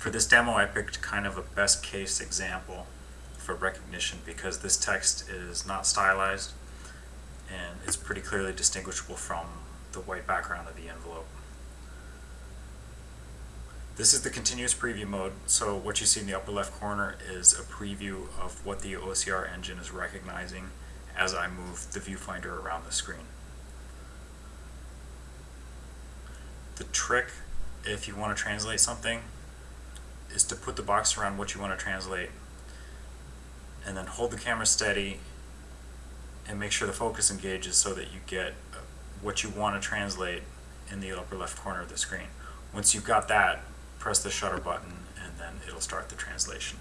For this demo, I picked kind of a best case example for recognition because this text is not stylized and it's pretty clearly distinguishable from the white background of the envelope. This is the continuous preview mode, so what you see in the upper left corner is a preview of what the OCR engine is recognizing as I move the viewfinder around the screen. The trick, if you want to translate something, is to put the box around what you want to translate and then hold the camera steady and make sure the focus engages so that you get uh, what you want to translate in the upper left corner of the screen. Once you've got that, press the shutter button and then it'll start the translation.